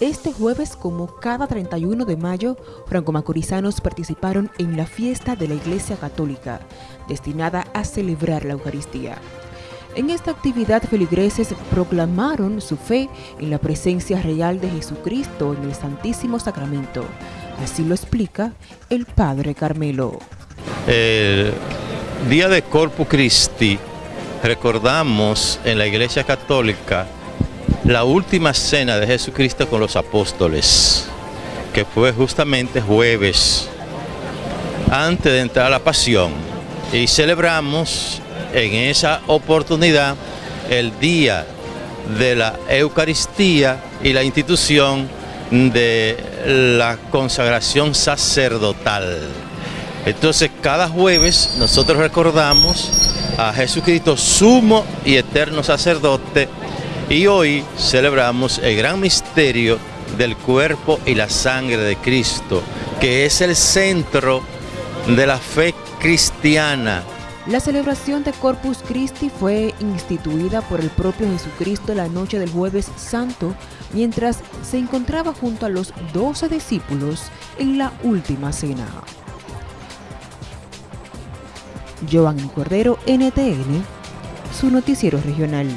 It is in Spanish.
Este jueves, como cada 31 de mayo, franco-macorizanos participaron en la fiesta de la Iglesia Católica, destinada a celebrar la Eucaristía. En esta actividad feligreses proclamaron su fe en la presencia real de Jesucristo en el Santísimo Sacramento. Así lo explica el Padre Carmelo. El día de Corpus Christi recordamos en la Iglesia Católica la última cena de Jesucristo con los apóstoles, que fue justamente jueves, antes de entrar a la pasión. Y celebramos en esa oportunidad el día de la Eucaristía y la institución de la consagración sacerdotal. Entonces cada jueves nosotros recordamos a Jesucristo sumo y eterno sacerdote y hoy celebramos el gran misterio del cuerpo y la sangre de Cristo, que es el centro de la fe cristiana. La celebración de Corpus Christi fue instituida por el propio Jesucristo la noche del jueves santo, mientras se encontraba junto a los doce discípulos en la última cena. Joan Cordero, NTN, su noticiero regional.